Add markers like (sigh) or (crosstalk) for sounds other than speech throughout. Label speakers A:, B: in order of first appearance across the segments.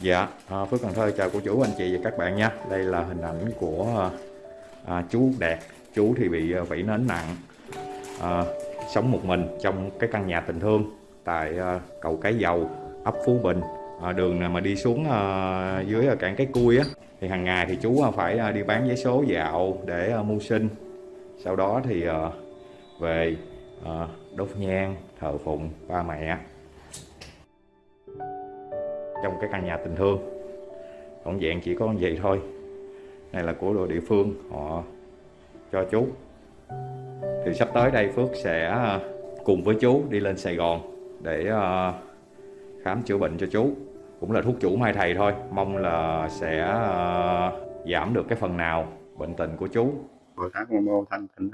A: Dạ, à, Phước Cần Thơ chào cô chú, anh chị và các bạn nha. Đây là hình ảnh của à, à chú Đạt. Chú thì bị à, vẫy nến nặng, à, sống một mình trong cái căn nhà tình thương tại à, cầu Cái Dầu, ấp Phú Bình. À, đường mà đi xuống à, dưới à, cảng Cái Cui á. Thì hàng ngày thì chú phải đi bán giấy số dạo để à, mưu sinh. Sau đó thì à, về à, đốt nhang, thờ phụng ba mẹ. Trong cái căn nhà tình thương tổng dạng chỉ có vậy thôi. Này là của đội địa phương, họ cho chú. Thì sắp tới đây Phước sẽ à, cùng với chú đi lên Sài Gòn để à, khám chữa bệnh cho chú. Cũng là thuốc chủ mai thầy thôi, mong là sẽ à, giảm được cái phần nào bệnh tình của chú.
B: Hồi tháng Mô Mô Thanh Tịnh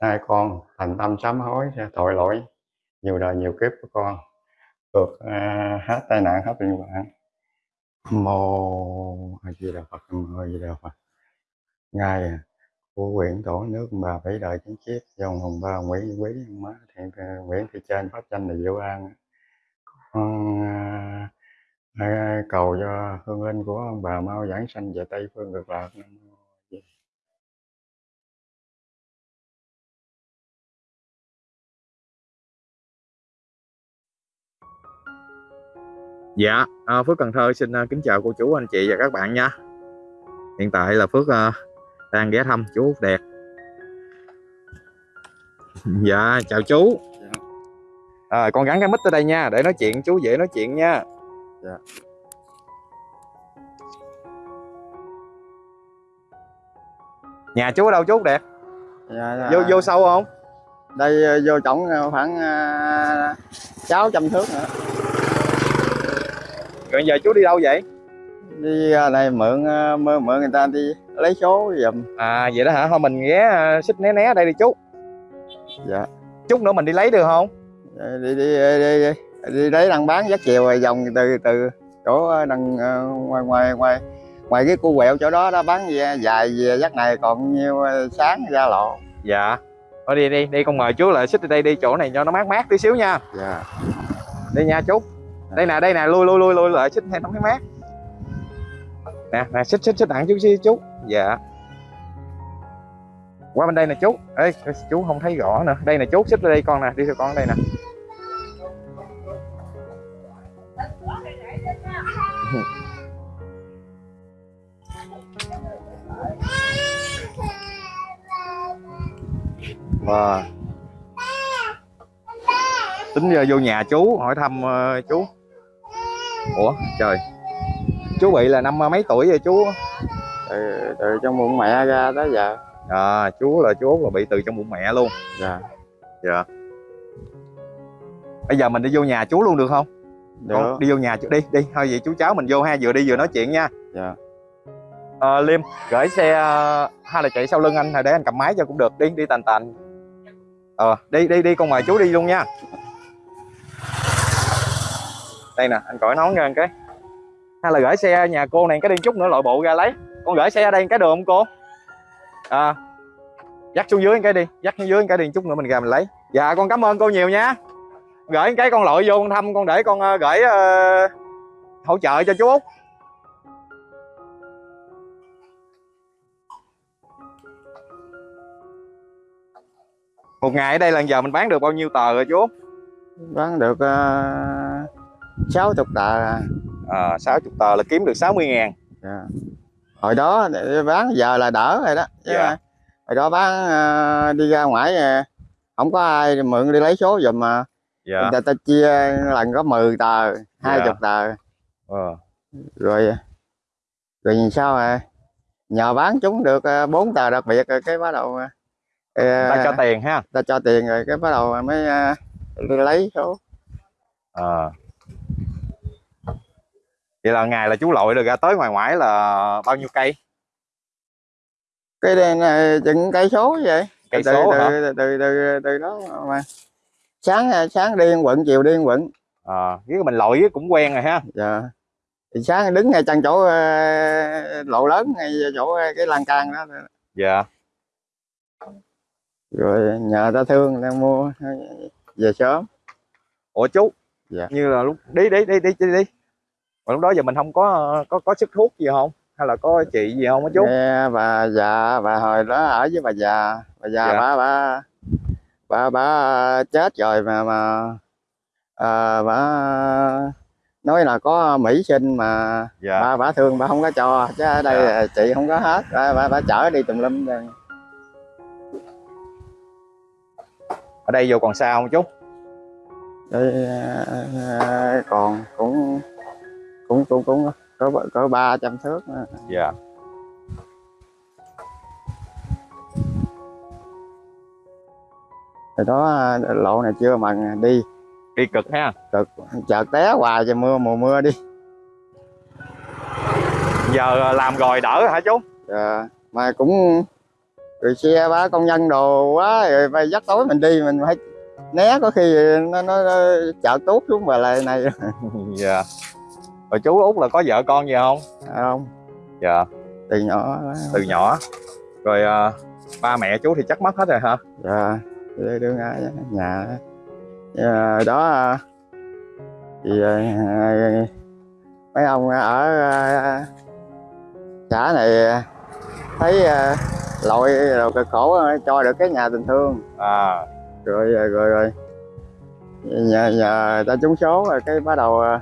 B: nay hai con thành tâm sám hối tội lỗi. Nhiều đời nhiều kiếp của con được uh, à, hết tai nạn hết bệnh hoạn. Mô a di đà phật mô a di đà phật. Ngài của quyển tổ nước bà bảy đời chính chiếc dòng hồng ba nguyễn quý má thiện à, nguyễn thị trên pháp tranh là diệu an. Con uh, cầu cho hương linh của ông bà mau giảng sanh về tây phương cực lạc. Nam
A: Dạ, à, Phước Cần Thơ xin à, kính chào cô chú, anh chị và các bạn nha. Hiện tại là Phước à, đang ghé thăm chú Út Đẹp. (laughs) Dạ, chào chú. À, con gắn cái mic tới đây nha, để nói chuyện chú dễ nói chuyện nha.
B: Dạ.
A: Nhà chú ở đâu chú Út Đẹp?
B: Dạ, dạ.
A: Vô vô sâu không?
B: đây vô ờ, khoảng sáu trăm thước nữa
A: Rồi giờ chú đi đâu vậy?
B: đi ờ, này mượn ờ, mượn mượn người ta đi lấy số giùm
A: À vậy đó hả? Thôi mình ghé à, xích né né đây đi chú.
B: dạ
A: Chút nữa mình đi lấy được không?
B: Ờ, đi đi đi đi, đi, đi lấy đang bán dắt chiều rồi vòng từ từ chỗ đằng ngoài ngoài ngoài ngoài cái cu quẹo chỗ đó đó bán dài về dắt này còn nhiêu sáng ra lộ
A: Dạ. Thôi đi đi, đi con mời chú lại xích đi đây đi chỗ này cho nó mát mát tí xíu nha.
B: dạ
A: Đi nha chú. Đây nè, đây nè, lui lui lui lui lại xích xích ให้ nó cái mát. Nè, nè xích xích xích đặng chú chú. Dạ. Qua bên đây nè chú. Ê, chú không thấy rõ nữa. Đây nè chú, xích lên đây con nè, đi theo con đây nè. (laughs) Wow. Tính giờ vô nhà chú hỏi thăm uh, chú. Ủa trời. Chú bị là năm mấy tuổi rồi chú?
B: từ, từ trong bụng mẹ ra tới giờ
A: À, chú là chú Út là bị từ trong bụng mẹ luôn.
B: dạ
A: Dạ. Bây giờ mình đi vô nhà chú luôn được không?
B: được
A: Con đi vô nhà chú đi, đi. Thôi vậy chú cháu mình vô ha, vừa đi vừa nói chuyện nha.
B: dạ
A: Ờ, Liêm, gửi xe ờ, hay là chạy sau lưng anh để anh cầm máy cho cũng được. Đi, đi tành tành. Ờ, đi đi đi con mời chú đi luôn nha đây nè anh cõi nón ra cái. Hay là gửi xe nhà cô này cái đi chút nữa loại bộ ra lấy. Con gửi xe ở đây cái đường không cô? À, dắt xuống dưới cái đi dắt xuống dưới cái đi chút nữa mình ra mình lấy. Dạ con cảm ơn cô nhiều nha. Gửi cái con lội vô con thăm con để con uh, gửi uh, hỗ trợ cho chú út. Một ngày ở đây là giờ mình bán được bao nhiêu tờ rồi chú
B: bán được uh, 60 tờ
A: à, 60 tờ là kiếm được 60 ngàn
B: yeah. hồi đó bán giờ là đỡ rồi đó Chứ
A: yeah.
B: hồi đó bán uh, đi ra ngoài ờ, không có ai mượn đi lấy số dùm mà
A: dạ. Yeah.
B: người ta chia lần có 10 tờ 20
A: yeah.
B: Dạ. tờ
A: ờ.
B: rồi rồi nhìn sao à nhờ bán chúng được ờ, 4 tờ đặc biệt rồi cái bắt đầu
A: ta cho tiền ha
B: ta cho tiền rồi cái bắt đầu mới uh, lấy số.
A: À. Vậy là ngày là chú lội được ra tới ngoài ngoại là bao nhiêu cây?
B: cái đây này chừng cây số vậy
A: Cây
B: từ,
A: số
B: từ,
A: hả?
B: từ, từ, từ, từ đó mà sáng sáng đi quận chiều đi quận
A: Ờ, với mình lội cũng quen rồi ha.
B: dạ thì sáng đứng ngay chân chỗ ờ, lộ lớn ngay chỗ ờ, cái lan can đó
A: Dạ.
B: rồi nhờ ta thương ta mua về sớm
A: ủa chú
B: Dạ.
A: như là lúc đi đi đi đi đi đi. Lúc đó giờ mình không có có có sức thuốc gì không? Hay là có chị gì không á chú?
B: Nghe bà già bà hồi đó ở với bà già. Bà già
A: Dạ.
B: bà bà bà bà chết rồi mà mà à, bà nói là có mỹ sinh mà
A: dạ.
B: bà bà thương bà không có cho chứ ở đây
A: Dạ.
B: chị không có hết. Bà, bà, bà chở đi tùm lum
A: ở đây vô còn sao không chú
B: Đây, à, còn cũng cũng cũng cũng có có ba trăm thước nữa.
A: dạ.
B: Rồi đó à, lộ này chưa bằng đi.
A: Đi cực ha.
B: Cực. Chợt té hoài cho mưa mùa mưa đi.
A: Giờ làm rồi đỡ hả chú?
B: Dạ, mà cũng rồi xe bá công nhân đồ quá rồi dắt tối mình đi mình phải né có khi nó nó, nó chợ tốt xuống bà lại này. (laughs)
A: Dạ. Rồi chú út là có vợ con gì không?
B: Không.
A: Dạ.
B: Từ nhỏ
A: từ nhỏ. Rồi à, ba mẹ chú thì chắc mất hết rồi hả?
B: Dạ. Đưa đưa ngay nhà Dạ, đó à, thì à, mấy ông ở xã này thấy à, lội rồi cực khổ cho được cái nhà tình thương.
A: À
B: rồi rồi rồi, rồi. Nhờ, nhờ ta trúng số rồi cái bắt đầu à,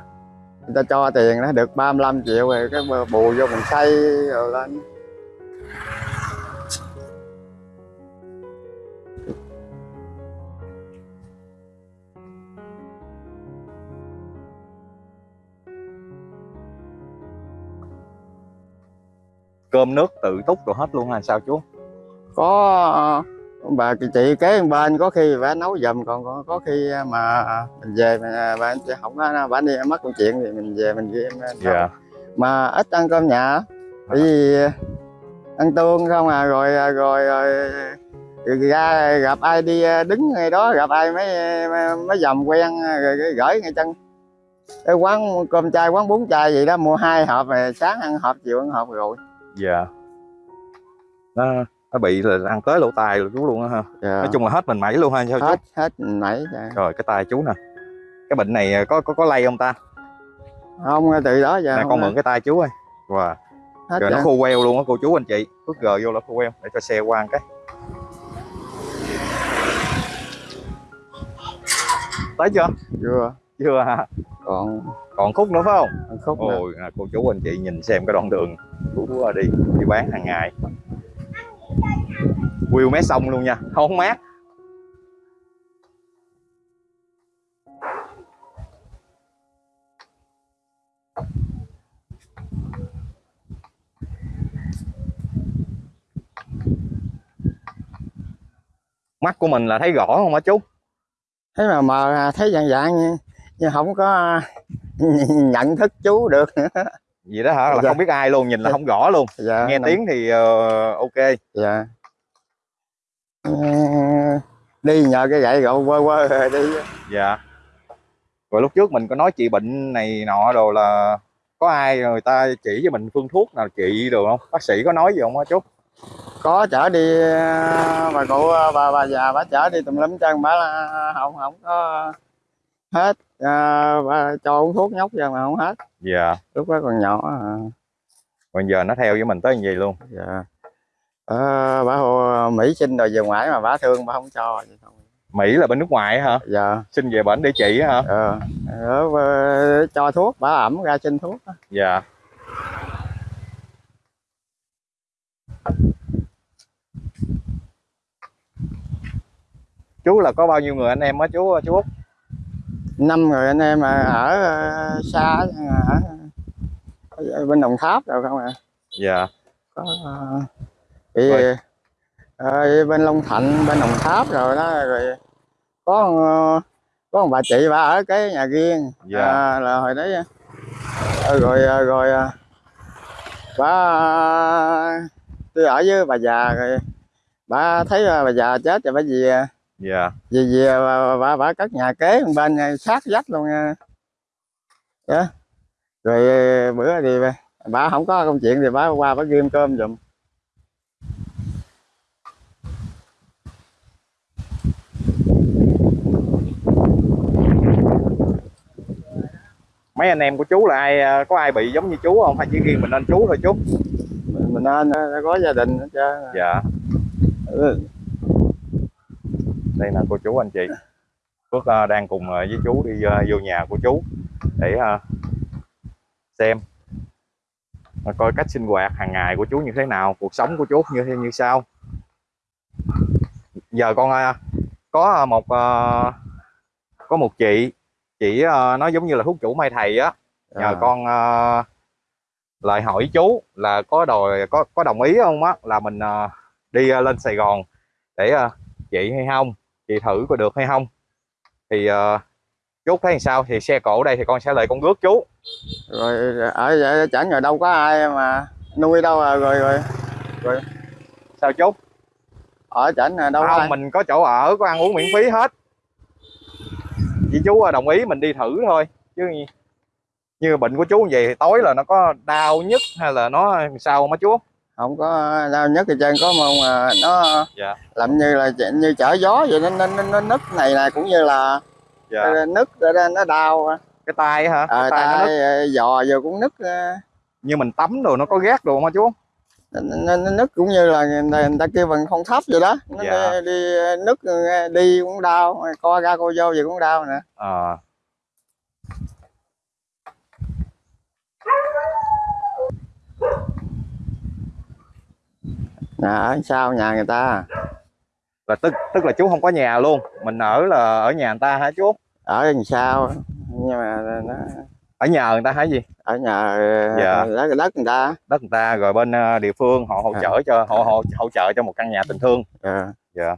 B: người ta cho tiền nó được 35 triệu rồi cái bù vô mình xây rồi lên
A: cơm nước tự túc rồi hết luôn hay sao chú
B: có bà chị kế bên có khi bà nấu giùm còn có, có khi mà mình về mà bà không có bà đi mất công chuyện thì mình về mình ghi
A: dạ.
B: Mà ít ăn cơm nhà bởi vì ăn tương không à rồi rồi rồi ra gặp ai đi đứng ngay đó gặp ai mấy mấy dòng quen rồi gửi ngay chân. Cái quán cơm chay quán bún chay gì đó mua hai hộp sáng ăn hộp chiều ăn hộp rồi.
A: Dạ. Nó nó bị là ăn tới lỗ tai rồi chú luôn á ha.
B: Dạ.
A: nói chung là hết mình mẩy luôn ha sao chú?
B: Hết hết nãy dạ.
A: rồi cái tay chú nè. Cái bệnh này có có có lây không ta?
B: Không từ đó giờ
A: nè con mượn cái tay chú ơi. Wow.
B: hết
A: rồi nó
B: dạ.
A: khô queo luôn á cô chú anh chị. Bước gờ vô là khô queo để cho xe qua cái. Tới chưa?
B: Chưa
A: chưa hả?
B: Còn
A: còn khúc nữa phải không?
B: Còn khúc nữa.
A: ôi à, cô chú anh chị nhìn xem cái đoạn đường. Chú đi đi bán hàng ngày View mé sông luôn nha. Không mát. Mắt của mình là thấy rõ không hả chú?
B: Thấy mà mờ thấy dạng dạng nhưng, không có (laughs) nhận thức chú được. nữa (laughs)
A: gì đó hả? Là
B: Dạ.
A: không biết ai luôn nhìn là không rõ luôn.
B: Dạ,
A: nghe
B: nằm-
A: tiếng thì ờ, ok.
B: Dạ. Ờ, đi nhờ cái gậy gậu quơ quơ rồi đi.
A: Dạ. Rồi lúc trước mình có nói chị bệnh này nọ đồ là có ai người ta chỉ cho mình phương thuốc nào trị được không? Bác sĩ có nói gì không á chú
B: có chở đi à, bà cụ bà bà già bà chở đi tùm lum chân bà là không không có hết. À, bà cho uống thuốc nhóc ra mà không hết.
A: Dạ.
B: Lúc đó còn nhỏ à.
A: bây giờ nó theo với mình tới như vậy luôn?
B: Dạ. Ờ, bà hồ mỹ sinh rồi về ngoại mà bà thương bà không cho vậy thôi.
A: mỹ là bên nước ngoài hả?
B: Dạ.
A: Xin về bệnh để trị hả?
B: Ờ, bà- cho thuốc bà ẩm ra xin thuốc á.
A: dạ. Chú là có bao nhiêu người anh em á chú chú út
B: năm người anh em mà ở ờ, xa ở, ở bên đồng tháp rồi không à
A: dạ
B: có ờ, bị
A: Rồi.
B: ờ, bên long thạnh bên đồng tháp rồi đó rồi có ờ, có một bà chị bà ở cái nhà riêng
A: Dạ.
B: à, là hồi đấy ờ, rồi ờ, rồi ờ, bà tôi ở với bà già rồi bà thấy ờ, bà già chết rồi bà về
A: dạ.
B: Vì về bà, bà, bà cất nhà kế bên sát vách luôn nha. Yeah. rồi ờ, bữa thì bà không có công chuyện thì bà qua bà ghim cơm giùm.
A: Mấy anh em của chú là ai ờ, có ai bị giống như chú không? Hay chỉ riêng mình anh chú thôi chú?
B: Mình, anh ờ, có gia đình hết trơn.
A: Dạ.
B: Ừ
A: đây là cô chú anh chị. Phước ờ, đang cùng ờ, với chú đi ờ, vô nhà của chú để xem coi cách sinh hoạt hàng ngày của chú như thế nào cuộc sống của chú như thế như sao giờ con có một có một chị chị nói giống như là thuốc chủ mai thầy á. Nhờ
B: À.
A: con lại hỏi chú là có đòi có có đồng ý không á là mình đi lên Sài Gòn để chị hay không chị thử có được hay không? Thì ờ, chú thấy sao? Thì xe cổ đây thì con sẽ lại con rước chú.
B: Rồi ở chẳng rồi đâu có ai mà nuôi đâu à rồi rồi
A: sao chú?
B: Ở chẳng là đâu
A: không
B: ai.
A: mình có chỗ ở có ăn uống miễn phí hết. Chỉ chú ờ, đồng ý mình đi thử thôi chứ như, bệnh của chú như vậy thì tối là nó có đau nhức hay là nó sao á chú
B: không có đau nhất thì trên có mong mà nó
A: Dạ.
B: làm như là như chở gió vậy nó nó, nó, nó nứt này là cũng như là
A: dạ.
B: nó nứt rồi đó, nó đau
A: cái tay hả?
B: À,
A: cái tay nó
B: tay ờ, giò giờ cũng nứt ờ,
A: như mình tắm rồi nó có ghét đồ không chú?
B: Nó, nó, nó nứt cũng như là người ta, người ta kêu bằng không thấp vậy đó. Nó
A: Dạ.
B: đi, đi nứt ờ, đi cũng đau co ra co vô gì cũng đau nè
A: Ờ,
B: nhà ở sau nhà người ta?
A: Là tức tức là chú không có nhà luôn. Mình ở là ở nhà người ta hả chú?
B: Ở đằng sau nhưng mà nó
A: ở nhờ người ta hả gì?
B: Ở nhà
A: Dạ.
B: đất đất người ta.
A: Đất người ta rồi bên ờ, địa phương họ hỗ
B: À.
A: trợ cho họ hỗ, hỗ trợ cho một căn nhà tình thương.
B: Ờ.
A: dạ.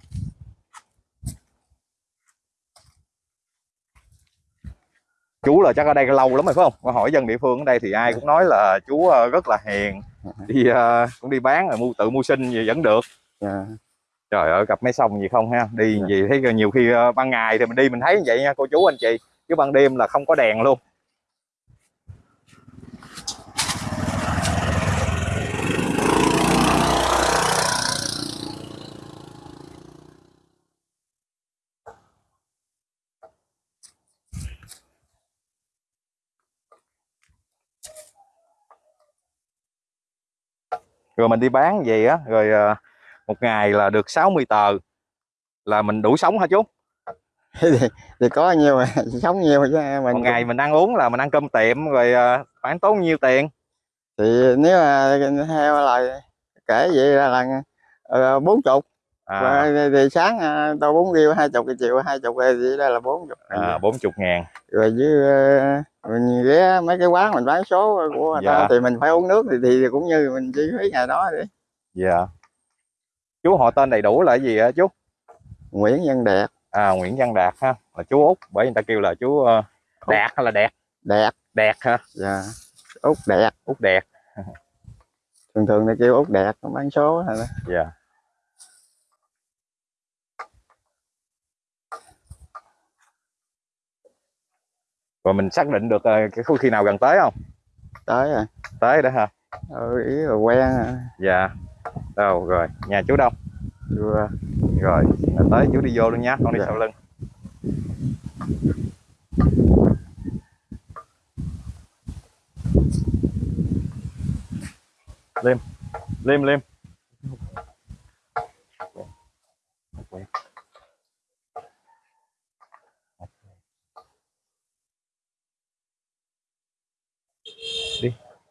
A: Chú là chắc ở đây lâu lắm rồi phải không? Qua hỏi dân địa phương ở đây thì ai cũng nói là chú ờ, rất là hiền (laughs) đi ờ, cũng đi bán rồi mua tự mua sinh gì vẫn được
B: Dạ.
A: trời ơi gặp mấy sông gì không ha đi
B: Dạ.
A: gì thấy nhiều khi ờ, ban ngày thì mình đi mình thấy vậy nha cô chú anh chị chứ ban đêm là không có đèn luôn rồi mình đi bán về á rồi ờ, một ngày là được 60 tờ. Là mình đủ sống hả chú? (laughs)
B: Thì, thì có nhiều (laughs) sống nhiều chứ mình
A: một ngày mình ăn uống là mình ăn cơm tiệm rồi ờ, khoảng tốn nhiêu tiền?
B: Thì nếu mà theo là kể vậy là là ờ, bốn chục
A: à,
B: thì, thì sáng ờ, tôi bốn riêu hai chục chiều hai chục vậy đó là bốn chục
A: à, 40 ngàn.
B: Rồi với ờ, mình ghé mấy cái quán mình bán số của người ta
A: Dạ.
B: thì mình phải uống nước thì, thì cũng như mình chi phí ngày đó đi
A: dạ. Chú họ tên đầy đủ là gì hả chú?
B: Nguyễn Văn Đẹp
A: à, Nguyễn Văn Đạt ha là chú út bởi người ta kêu là chú ờ, Đạt hay là Đẹp
B: Đẹp
A: Đẹp ha.
B: Dạ út Đẹp
A: út Đẹp
B: thường thường là kêu út Đẹp bán số đó.
A: dạ rồi mình xác định được ờ, cái khu khi nào gần tới không?
B: Tới rồi.
A: Tới đó ha
B: ừ, ý là quen
A: dạ. Đâu rồi. Nhà chú đâu?
B: Vừa.
A: rồi là tới chú đi vô luôn nhá con đi
B: Dạ.
A: sau lưng. Liêm. Liêm liêm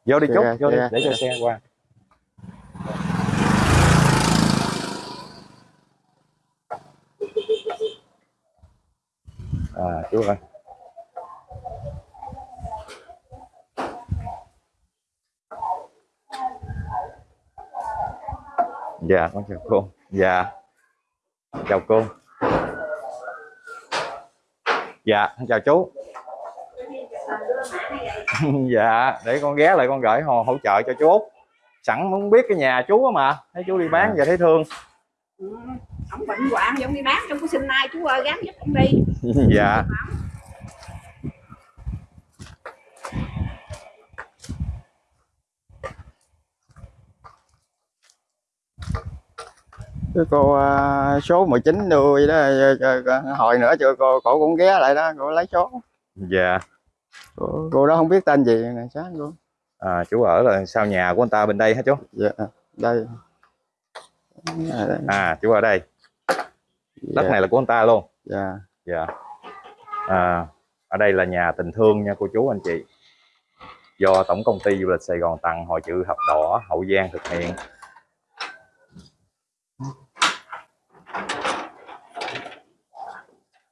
A: vô đi
B: Xe
A: chú
B: ra,
A: vô đi.
B: ra,
A: để cho
B: xe
A: xe qua. À chú ơi. Dạ con chào cô. Dạ. Chào cô. Dạ chào chú (laughs) dạ để con ghé lại con gửi hỗ, hỗ trợ cho chú Út. Sẵn muốn biết cái nhà chú á mà thấy chú đi bán giờ thấy thương.
C: Ừ, ông bệnh hoạn giống đi bán trong có sinh nay chú ơi gắn giúp ông đi. (laughs)
A: Dạ.
B: Cái cô à, số 19 đưa vậy đó ờ, ờ, ờ, hồi nữa cho cô cổ cũng ghé lại đó cô lấy số.
A: Dạ
B: cô, cô đó không biết tên gì nè sáng cô
A: à, chú ở là sau nhà của anh ta bên đây hả chú?
B: Dạ đây. Nhà đây.
A: à chú ở đây. Đất
B: Dạ,
A: này là của anh ta luôn?
B: Dạ.
A: Dạ. À, ở đây là nhà tình thương nha cô chú anh chị. Do tổng công ty du lịch Sài Gòn tặng hội chữ thập đỏ Hậu Giang thực hiện.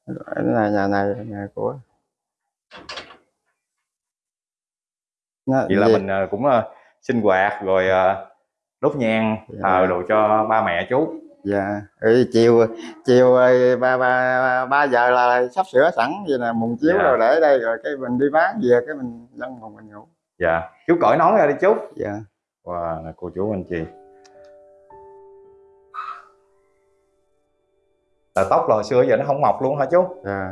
B: Cái là nhà này nhà của Nó-
A: vậy là
B: gì?
A: mình à, cũng à, sinh hoạt rồi à, đốt nhang
B: Dạ.
A: thờ đồ cho ba mẹ chú.
B: Dạ. Ừ, chiều chiều ba ba ba giờ là sắp sửa sẵn vậy là mùng chiếu
A: Dạ.
B: rồi để đây rồi cái mình đi bán về cái mình lăn phòng mình ngủ.
A: Dạ. Chú cởi nón ra đi chú.
B: Dạ.
A: Wow là cô chú anh chị. Là tóc là hồi xưa giờ nó không mọc luôn hả chú?
B: Dạ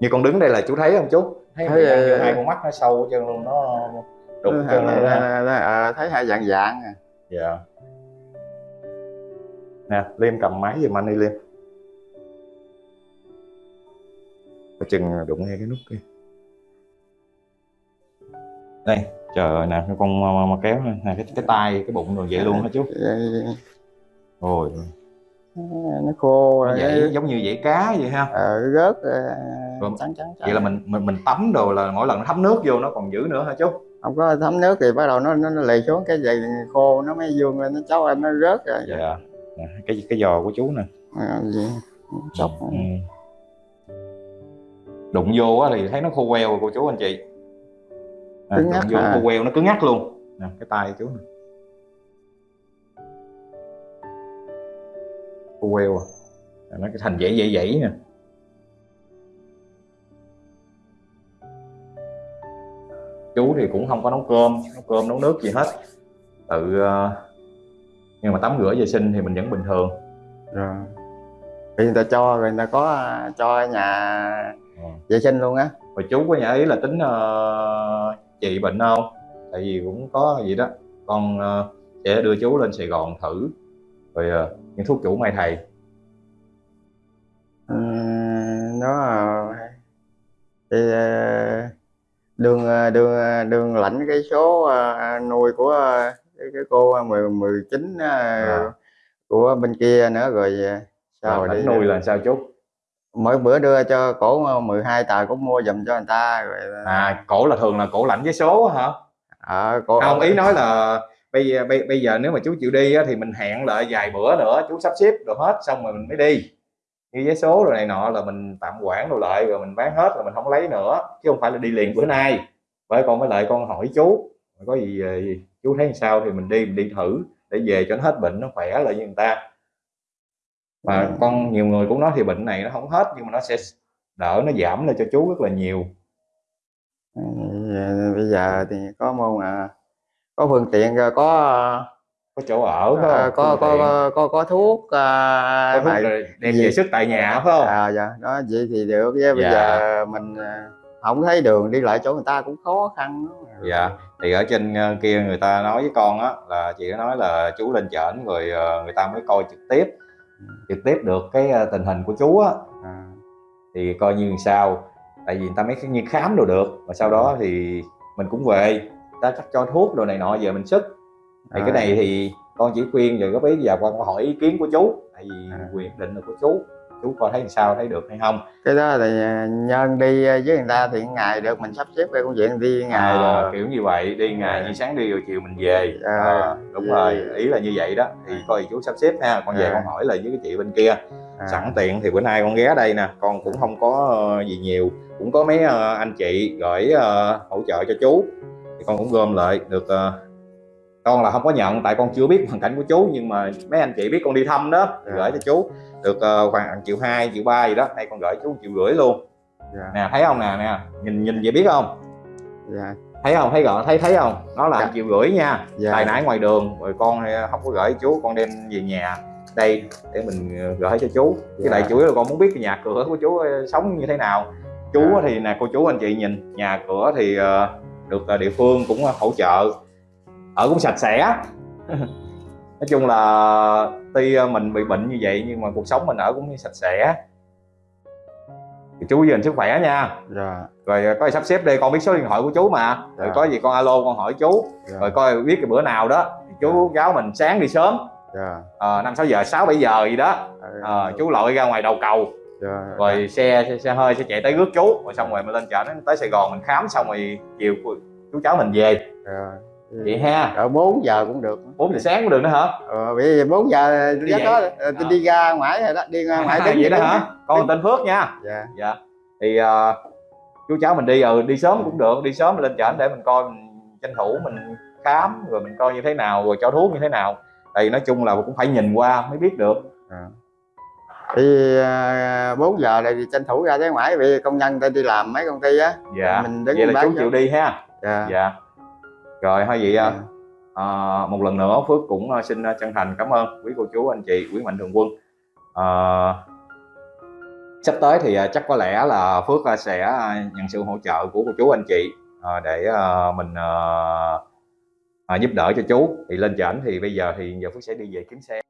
A: như con đứng đây là chú thấy không chú? Thấy
B: Thấy, ờ,
A: hai con mắt nó sâu chân luôn nó đục chân luôn
B: ờ, thấy hai dạng dạng à.
A: dạ. Nè liêm cầm máy giùm anh đi liêm. Có chừng đụng ngay cái nút kia. Đây trời ơi nè cái con mà, mà kéo nè. Cái cái tay cái bụng rồi vậy luôn hả chú.
B: Vậy-
A: ôi
B: nó khô rồi
A: vậy giống như vậy cá vậy ha?
B: Ờ, rớt ờ,
A: Vâng.
B: trắng trắng
A: vậy là mình mình mình tắm đồ là mỗi lần nó thấm nước vô nó còn giữ nữa hả chú?
B: Không có thấm nước thì bắt đầu nó nó, nó lì xuống cái gì khô nó mới dương lên nó cháu anh nó rớt rồi.
A: Dạ. Cái cái giò của chú nè.
B: À, gì?
A: Ừ. đụng vô á thì thấy nó khô queo rồi cô chú anh chị. À, đụng vô
B: à.
A: khô queo nó cứng ngắc luôn. Nè cái tay chú nè queo. À nó cái thành dãy dãy dãy nè. Chú thì cũng không có nấu cơm nấu cơm nấu nước gì hết. Tự ờ, nhưng mà tắm rửa vệ sinh thì mình vẫn bình thường.
B: Rồi. Thì người ta cho rồi người ta có cho nhà
A: Ờ.
B: vệ sinh luôn á.
A: Và chú có nhà ý là tính chị bệnh không? Tại vì cũng có gì đó. Con ờ, sẽ đưa chú lên Sài Gòn thử. Rồi ờ, những thuốc chủ mai thầy
B: Ừ, nó ờ, thì đường ờ, đường ờ, đường lãnh cái số nuôi của cái, cái cô mười mười chín ờ,
A: À.
B: của bên kia nữa rồi sao đi
A: nuôi là sao chú?
B: mỗi bữa đưa cho cổ 12 tờ cũng mua giùm cho người ta rồi
A: À cổ là thường là cổ lãnh với số hả?
B: ờ, cổ
A: Không ý nói là bây giờ, bây, bây giờ nếu mà chú chịu đi á, thì mình hẹn lại vài bữa nữa chú sắp xếp rồi hết xong rồi mình mới đi. Như vé số rồi này nọ là mình tạm quản đồ lại rồi mình bán hết rồi mình không lấy nữa chứ không phải là đi liền bữa nay. Bởi con với lại con hỏi chú có gì, ờ, chú thấy sao? Thì mình đi mình đi thử để về cho nó hết bệnh nó khỏe lại như người ta. Mà
B: Ừ.
A: con nhiều người cũng nói thì bệnh này nó không hết nhưng mà nó sẽ đỡ nó giảm lên cho chú rất là nhiều.
B: Ừ, bây giờ thì có môn à có phương tiện rồi có
A: có chỗ ở phải
B: ờ, có,
A: tiện.
B: có có có thuốc à,
A: có thuốc đem về sức tại nhà phải không?
B: À dạ đó vậy thì được chứ bây
A: Dạ.
B: giờ mình không thấy đường đi lại chỗ người ta cũng khó khăn lắm.
A: dạ thì ở trên ờ, kia người ta nói với con á là chị có nói là chú lên trển rồi ờ, người ta mới coi trực tiếp. Trực tiếp được cái ờ, tình hình của chú á.
B: À,
A: thì coi như sao? Tại vì người ta mới như khám đồ được và sau đó thì mình cũng về ta cắt cho thuốc đồ này nọ về mình sức. Thì cái
B: À.
A: này thì con chỉ khuyên rồi góp ý giờ con hỏi ý kiến của chú. Tại vì
B: À.
A: quyền định là của chú. Chú coi thấy sao thấy được hay không?
B: Cái đó thì à, nhân đi với người ta thì ngày được mình sắp xếp cái công chuyện đi ngày
A: à,
B: rồi.
A: kiểu như vậy đi ngày
B: Dạ.
A: như sáng đi rồi chiều mình về.
B: Dạ.
A: à, đúng
B: Dạ.
A: rồi ý là như vậy đó. Thì coi chú sắp xếp ha. Con về
B: Dạ.
A: con hỏi lại với cái chị bên kia.
B: À,
A: sẵn tiện thì bữa nay con ghé đây nè. Con cũng không có ờ, gì nhiều. Cũng có mấy ờ, anh chị gửi ờ, hỗ trợ cho chú thì con cũng gom lại được ờ, con là không có nhận tại con chưa biết hoàn cảnh của chú nhưng mà mấy anh chị biết con đi thăm đó thì
B: Dạ.
A: gửi cho chú. Được ờ, khoảng triệu hai triệu ba gì đó hay con gửi chú triệu rưỡi luôn.
B: Dạ,
A: nè thấy không nè nè nhìn nhìn vậy biết không?
B: Dạ,
A: thấy không? Thấy rõ thấy thấy không? Nó là một triệu rưỡi nha.
B: Dạ.
A: tài nãy ngoài đường rồi con ờ, không có gửi chú con đem về nhà. Đây để mình gửi cho chú. Cái
B: Dạ.
A: đại chủ yếu là con muốn biết cái nhà cửa của chú sống như thế nào. Chú
B: Dạ.
A: thì nè cô chú anh chị nhìn nhà cửa thì ờ, được ờ, địa phương cũng hỗ trợ. Ở cũng sạch sẽ. (laughs) Nói chung là tuy ờ, mình bị bệnh như vậy nhưng mà cuộc sống mình ở cũng sạch sẽ. Thì chú gìn sức khỏe nha.
B: Dạ.
A: Rồi có gì sắp xếp đi con biết số điện thoại của chú mà. Rồi
B: Dạ.
A: có gì con alo con hỏi chú.
B: Dạ.
A: Rồi coi biết cái bữa nào đó. Thì chú giáo mình sáng đi sớm.
B: Dạ.
A: Ờ, năm sáu giờ sáu bảy giờ gì đó. Ờ, chú lội ra ngoài đầu cầu
B: dạ
A: rồi xe, xe xe hơi sẽ chạy tới rước chú rồi xong rồi mình lên chợ nó tới Sài Gòn mình khám xong rồi chiều chú cháu mình về.
B: Dạ
A: vậy ha.
B: Ở 4 giờ cũng được.
A: 4 giờ sáng cũng được nữa hả?
B: Ờ, bởi vì 4 giờ
A: Đi
B: đó ờ, tôi đi ra ngoài rồi đó đi ra ngoài (laughs)
A: à, vậy đó hả? Con tên Phước nha.
B: Dạ.
A: Dạ. Thì ờ, chú cháu mình đi ừ đi sớm cũng được đi sớm lên chợ để mình coi mình tranh thủ mình khám rồi mình coi như thế nào rồi cho thuốc như thế nào. Tại vì nói chung là cũng phải nhìn qua mới biết được
B: thì à, 4 giờ này thì tranh thủ ra tới ngoài vì công nhân ta đi làm mấy công ty á.
A: Dạ.
B: Mình đứng
A: vậy là chú chịu đi ha.
B: Dạ.
A: Dạ. Rồi thôi vậy
B: Dạ.
A: à, một lần nữa Phước cũng à, xin à, chân thành cảm ơn quý cô chú anh chị quý mạnh thường quân. À, sắp tới thì à, chắc có lẽ là Phước à, sẽ à, nhận sự hỗ trợ của cô chú anh chị à, để à, mình à, à, giúp đỡ cho chú. Thì lên trển thì bây giờ thì giờ Phước sẽ đi về kiếm xe